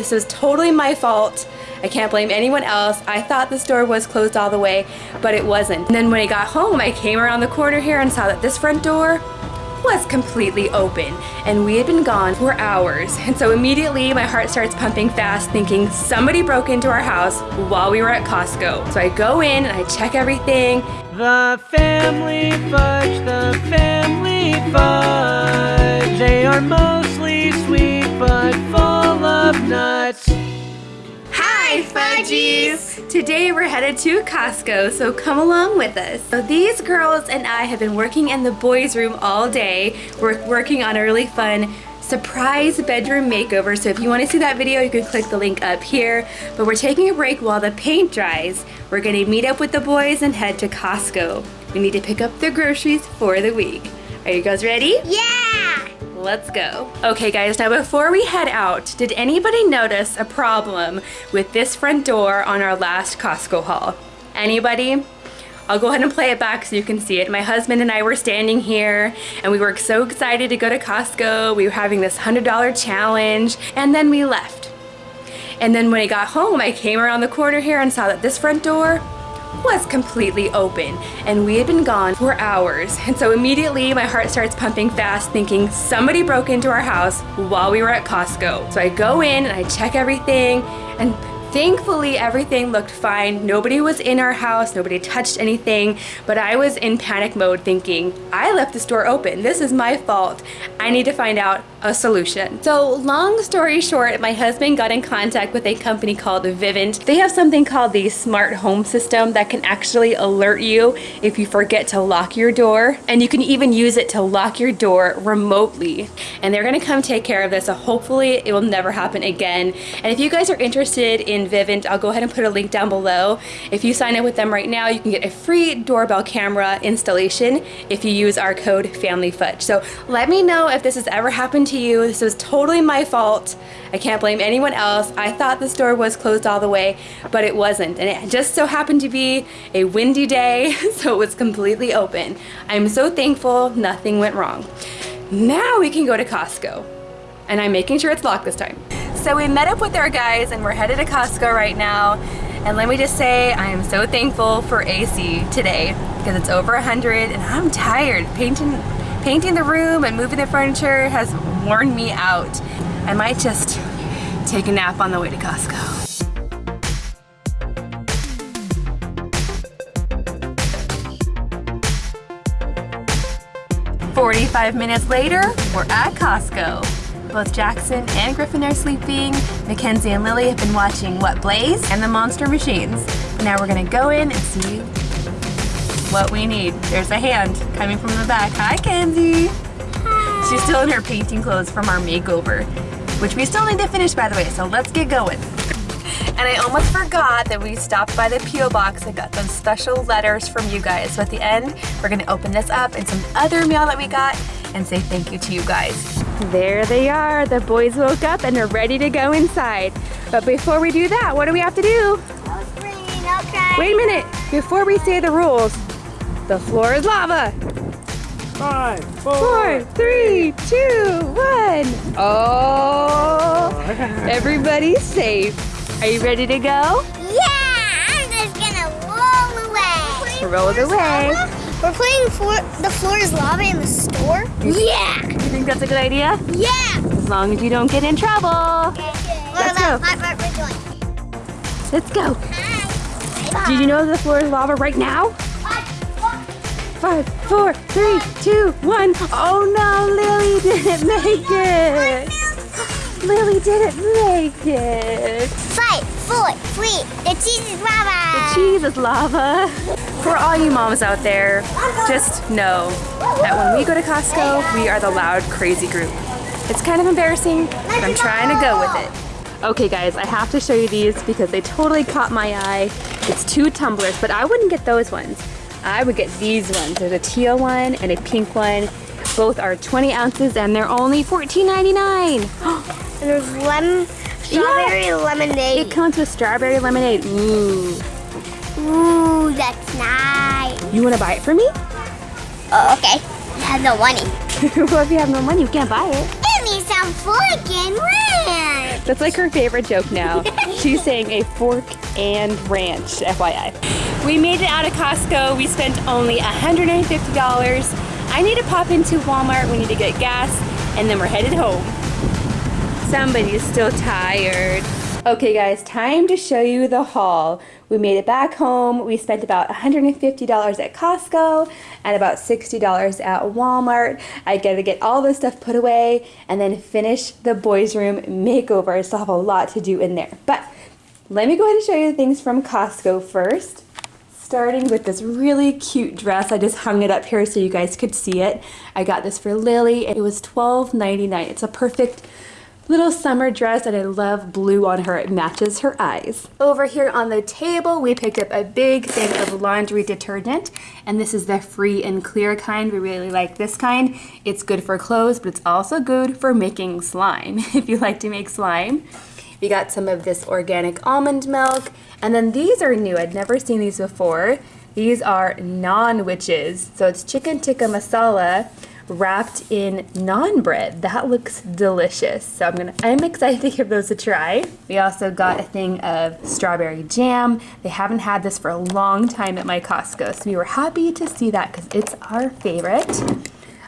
This was totally my fault. I can't blame anyone else. I thought the store was closed all the way, but it wasn't. And then when I got home, I came around the corner here and saw that this front door was completely open and we had been gone for hours. And so immediately my heart starts pumping fast thinking somebody broke into our house while we were at Costco. So I go in and I check everything. The family fudge, the family fudge. They are mostly sweet but Hi Fudgies! Today we're headed to Costco, so come along with us. So these girls and I have been working in the boys room all day. We're working on a really fun surprise bedroom makeover. So if you want to see that video, you can click the link up here. But we're taking a break while the paint dries. We're going to meet up with the boys and head to Costco. We need to pick up the groceries for the week. Are you guys ready? Yeah! Let's go. Okay guys, now before we head out, did anybody notice a problem with this front door on our last Costco haul? Anybody? I'll go ahead and play it back so you can see it. My husband and I were standing here and we were so excited to go to Costco. We were having this $100 challenge and then we left. And then when I got home, I came around the corner here and saw that this front door was completely open and we had been gone for hours. And so immediately my heart starts pumping fast thinking somebody broke into our house while we were at Costco. So I go in and I check everything and Thankfully, everything looked fine. Nobody was in our house, nobody touched anything, but I was in panic mode thinking, I left the store open. This is my fault. I need to find out a solution. So long story short, my husband got in contact with a company called Vivint. They have something called the smart home system that can actually alert you if you forget to lock your door. And you can even use it to lock your door remotely. And they're gonna come take care of this. So hopefully it will never happen again. And if you guys are interested in Vivint, I'll go ahead and put a link down below. If you sign up with them right now, you can get a free doorbell camera installation if you use our code FamilyFudge. So let me know if this has ever happened to you. This was totally my fault. I can't blame anyone else. I thought the store was closed all the way, but it wasn't. And it just so happened to be a windy day, so it was completely open. I'm so thankful nothing went wrong. Now we can go to Costco. And I'm making sure it's locked this time. So we met up with our guys and we're headed to Costco right now. And let me just say, I am so thankful for AC today because it's over 100 and I'm tired. Painting Painting the room and moving the furniture has worn me out. I might just take a nap on the way to Costco. 45 minutes later, we're at Costco. Both Jackson and Griffin are sleeping. Mackenzie and Lily have been watching What Blaze and the Monster Machines. Now we're gonna go in and see what we need. There's a hand coming from the back. Hi, Kenzie. Hi. She's still in her painting clothes from our makeover, which we still need to finish, by the way, so let's get going. And I almost forgot that we stopped by the P.O. box and got some special letters from you guys. So at the end, we're gonna open this up and some other mail that we got and say thank you to you guys. There they are. The boys woke up and are ready to go inside. But before we do that, what do we have to do? Okay. Wait a minute. Before we say the rules, the floor is lava. Five, four, Four, three, two, one. Oh, everybody's safe. Are you ready to go? Yeah, I'm just gonna roll away. Roll away. We're playing for the floor is lava in the store. Yeah. You think that's a good idea? Yeah. As long as you don't get in trouble. Okay. Let's go. What, what we're doing. Let's go. Hi. Bye. Did you know the floor is lava right now? Five, four, three, two, one. Oh no, Lily didn't make it. Lily didn't make it. Five, four, three. The cheese is lava. The cheese is lava. For all you moms out there, just know that when we go to Costco, we are the loud, crazy group. It's kind of embarrassing, but I'm trying to go with it. Okay guys, I have to show you these because they totally caught my eye. It's two tumblers, but I wouldn't get those ones. I would get these ones. There's a teal one and a pink one. Both are 20 ounces and they're only $14.99. And there's lemon, strawberry lemonade. It comes with strawberry lemonade. Ooh. Ooh, that's nice. You wanna buy it for me? Oh, okay. I have no money. well, if you have no money, you can't buy it. Give me some freaking rent. That's like her favorite joke now. She's saying a fork and ranch, FYI. We made it out of Costco. We spent only $150. I need to pop into Walmart. We need to get gas and then we're headed home. Somebody's still tired. Okay guys, time to show you the haul. We made it back home. We spent about $150 at Costco and about $60 at Walmart. I gotta get all this stuff put away and then finish the boys room makeover. I still have a lot to do in there. But let me go ahead and show you the things from Costco first. Starting with this really cute dress. I just hung it up here so you guys could see it. I got this for Lily. It was $12.99. It's a perfect little summer dress and I love blue on her. It matches her eyes. Over here on the table, we picked up a big thing of laundry detergent and this is the free and clear kind. We really like this kind. It's good for clothes, but it's also good for making slime if you like to make slime. We got some of this organic almond milk and then these are new. I'd never seen these before. These are naanwiches. So it's chicken tikka masala wrapped in naan bread. That looks delicious. So I'm gonna I'm excited to give those a try. We also got a thing of strawberry jam. They haven't had this for a long time at my Costco. So we were happy to see that because it's our favorite.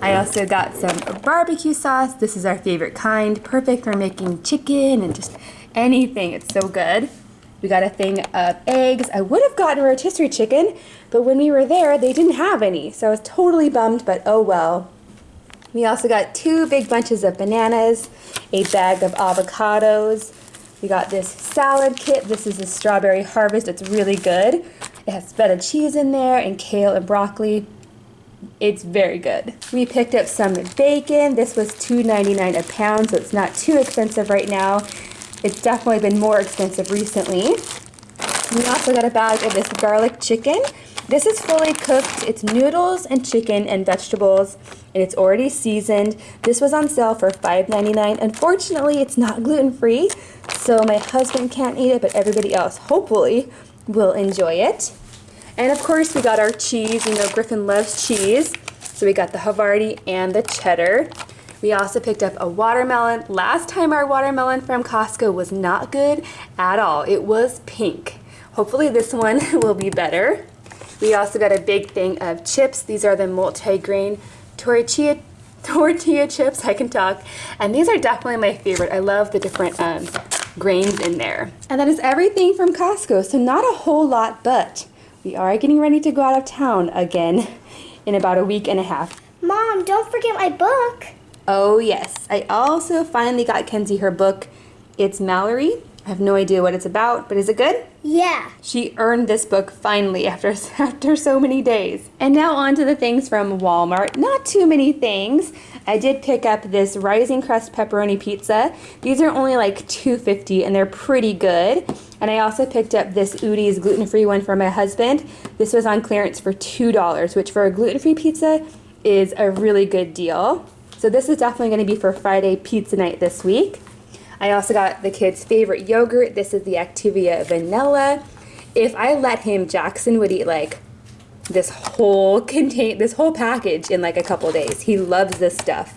I also got some barbecue sauce. This is our favorite kind. Perfect for making chicken and just anything. It's so good. We got a thing of eggs. I would have gotten rotisserie chicken, but when we were there, they didn't have any. So I was totally bummed, but oh well. We also got two big bunches of bananas, a bag of avocados. We got this salad kit. This is a strawberry harvest. It's really good. It has feta cheese in there and kale and broccoli. It's very good. We picked up some bacon. This was $2.99 a pound, so it's not too expensive right now. It's definitely been more expensive recently. We also got a bag of this garlic chicken. This is fully cooked. It's noodles and chicken and vegetables, and it's already seasoned. This was on sale for $5.99. Unfortunately, it's not gluten-free, so my husband can't eat it, but everybody else hopefully will enjoy it. And of course, we got our cheese. You know, Griffin loves cheese. So we got the Havarti and the cheddar. We also picked up a watermelon. Last time our watermelon from Costco was not good at all. It was pink. Hopefully this one will be better. We also got a big thing of chips. These are the multi-grain tortilla, tortilla chips, I can talk. And these are definitely my favorite. I love the different um, grains in there. And that is everything from Costco, so not a whole lot, but we are getting ready to go out of town again in about a week and a half. Mom, don't forget my book. Oh yes, I also finally got Kenzie her book. It's Mallory I have no idea what it's about, but is it good? Yeah. She earned this book finally after, after so many days. And now on to the things from Walmart. Not too many things. I did pick up this Rising Crust Pepperoni Pizza. These are only like $2.50 and they're pretty good. And I also picked up this Udi's gluten-free one for my husband. This was on clearance for $2, which for a gluten-free pizza is a really good deal. So this is definitely going to be for Friday pizza night this week. I also got the kid's favorite yogurt. This is the Activia Vanilla. If I let him, Jackson would eat like this whole contain this whole package in like a couple days. He loves this stuff.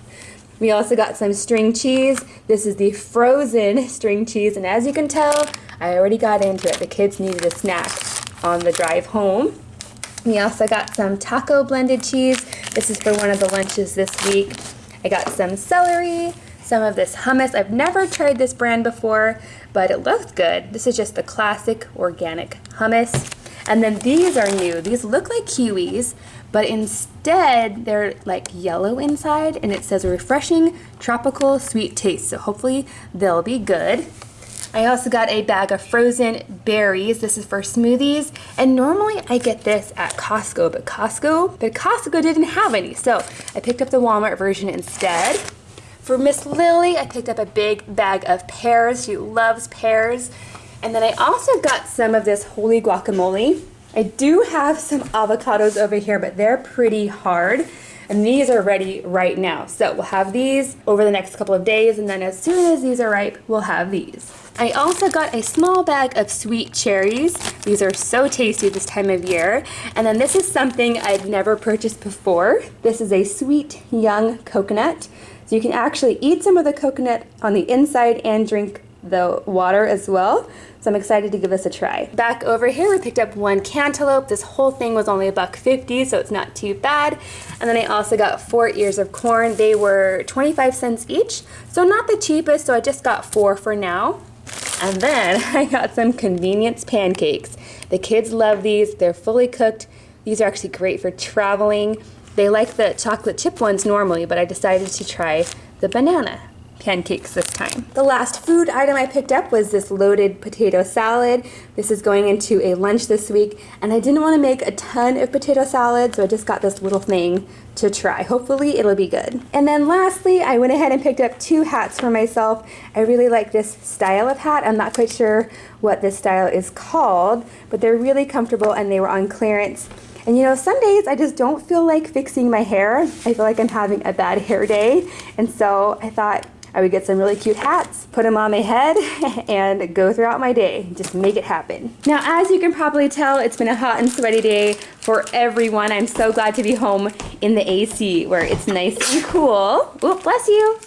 We also got some string cheese. This is the frozen string cheese, and as you can tell, I already got into it. The kids needed a snack on the drive home. We also got some taco blended cheese. This is for one of the lunches this week. I got some celery, some of this hummus. I've never tried this brand before, but it looks good. This is just the classic organic hummus. And then these are new. These look like kiwis, but instead they're like yellow inside and it says a refreshing tropical sweet taste. So hopefully they'll be good. I also got a bag of frozen berries. This is for smoothies. And normally I get this at Costco, but Costco, but Costco didn't have any. So I picked up the Walmart version instead. For Miss Lily, I picked up a big bag of pears. She loves pears. And then I also got some of this holy guacamole. I do have some avocados over here, but they're pretty hard. And these are ready right now. So we'll have these over the next couple of days, and then as soon as these are ripe, we'll have these. I also got a small bag of sweet cherries. These are so tasty this time of year. And then this is something I've never purchased before. This is a sweet young coconut. So you can actually eat some of the coconut on the inside and drink the water as well. So I'm excited to give this a try. Back over here, we picked up one cantaloupe. This whole thing was only a buck 50, so it's not too bad. And then I also got four ears of corn. They were 25 cents each, so not the cheapest, so I just got four for now. And then I got some convenience pancakes. The kids love these. They're fully cooked. These are actually great for traveling. They like the chocolate chip ones normally, but I decided to try the banana pancakes this time. The last food item I picked up was this loaded potato salad. This is going into a lunch this week, and I didn't want to make a ton of potato salad, so I just got this little thing to try. Hopefully it'll be good. And then lastly, I went ahead and picked up two hats for myself. I really like this style of hat. I'm not quite sure what this style is called, but they're really comfortable and they were on clearance. And you know, some days I just don't feel like fixing my hair. I feel like I'm having a bad hair day. And so I thought I would get some really cute hats, put them on my head, and go throughout my day. Just make it happen. Now, as you can probably tell, it's been a hot and sweaty day for everyone. I'm so glad to be home in the AC where it's nice and cool. Oh, bless you.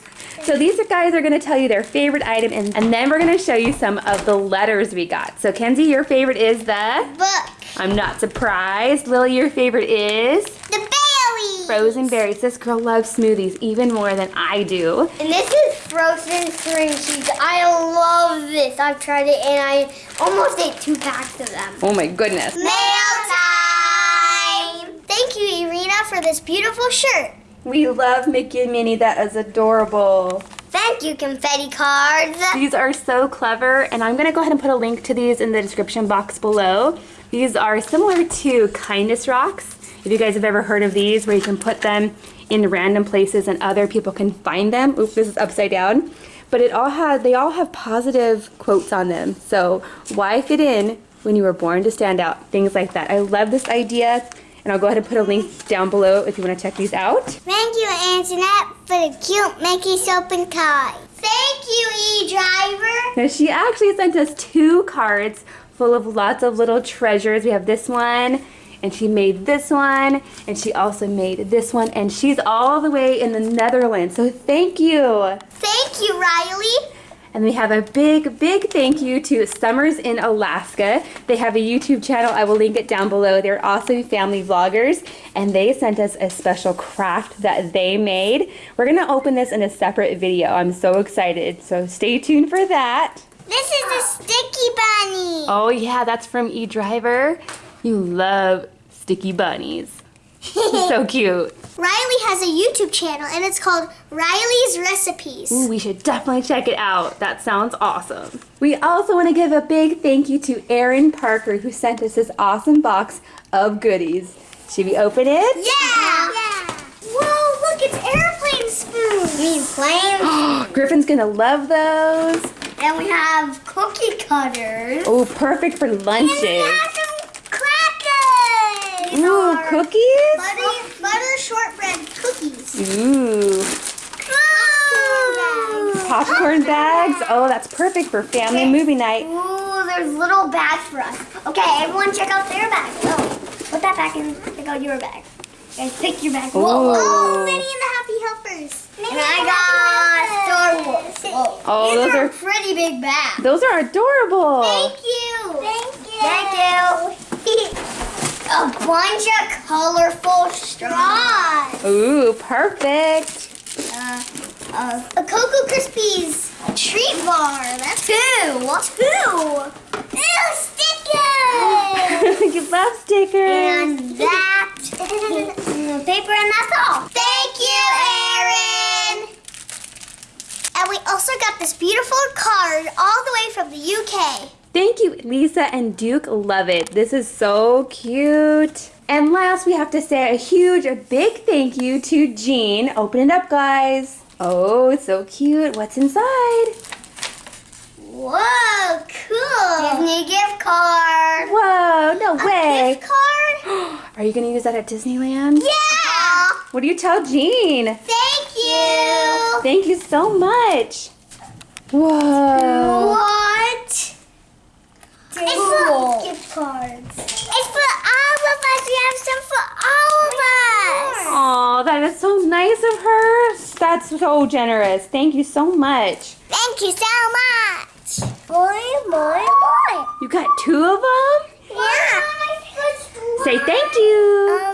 So these guys are gonna tell you their favorite item and, and then we're gonna show you some of the letters we got. So Kenzie, your favorite is the? Book. I'm not surprised. Lily, your favorite is? The berries. Frozen berries. This girl loves smoothies even more than I do. And this is frozen string cheese. I love this. I've tried it and I almost ate two packs of them. Oh my goodness. Mail time. Thank you, Irina, for this beautiful shirt. We love Mickey and Minnie. That is adorable. Thank you, confetti cards. These are so clever, and I'm gonna go ahead and put a link to these in the description box below. These are similar to kindness rocks. If you guys have ever heard of these, where you can put them in random places and other people can find them. Oops, this is upside down. But it all has, they all have positive quotes on them. So why fit in when you were born to stand out? Things like that. I love this idea. And I'll go ahead and put a link down below if you want to check these out. Thank you, Antoinette, for the cute Mickey soap and tie. Thank you, E-Driver. Now she actually sent us two cards full of lots of little treasures. We have this one, and she made this one, and she also made this one, and she's all the way in the Netherlands. So thank you. Thank you, Riley. And we have a big, big thank you to Summers in Alaska. They have a YouTube channel. I will link it down below. They're also family vloggers, and they sent us a special craft that they made. We're gonna open this in a separate video. I'm so excited. So stay tuned for that. This is a sticky bunny. Oh yeah, that's from eDriver. You love sticky bunnies. so cute. Riley has a YouTube channel and it's called Riley's Recipes. Ooh, we should definitely check it out. That sounds awesome. We also want to give a big thank you to Erin Parker who sent us this awesome box of goodies. Should we open it? Yeah. yeah. Whoa, look, it's airplane spoons. You mean planes? Griffin's gonna love those. and we have cookie cutters. Oh, perfect for And we lunches. Have. These Ooh, are cookies? Butter, butter shortbread cookies. Ooh, Ooh. popcorn bags. Oh, that's perfect for family movie night. Ooh, there's little bags for us. Okay, everyone check out their bag. Oh, put that back in. Check out your bag. Guys, pick your bag. Whoa. Ooh. Oh, Minnie and the Happy Helpers. and I got Star Wars. Whoa. Oh, These those are are- pretty big bags. Those are adorable. Thank you. Thank you. Thank you. A bunch of colorful straws. Ooh, perfect. Uh, uh, a Cocoa Krispies treat bar. That's two. Two. Ew, stickers. you love stickers. and that paper, and that's all. Thank you, Erin. And we also got this beautiful card all the way from the UK. Thank you, Lisa and Duke. Love it. This is so cute. And last, we have to say a huge, a big thank you to Jean. Open it up, guys. Oh, it's so cute. What's inside? Whoa, cool. Disney gift card. Whoa, no A way. gift card? Are you going to use that at Disneyland? Yeah. What do you tell Jean? Thank you. Thank you so much. Whoa. What? It's for gift cards. It's for all of us. We have some for all of us. Oh, that is so nice of her. That's so generous. Thank you so much. Thank you so much. Boy, boy, boy. You got two of them? Yeah. Say thank you. Um,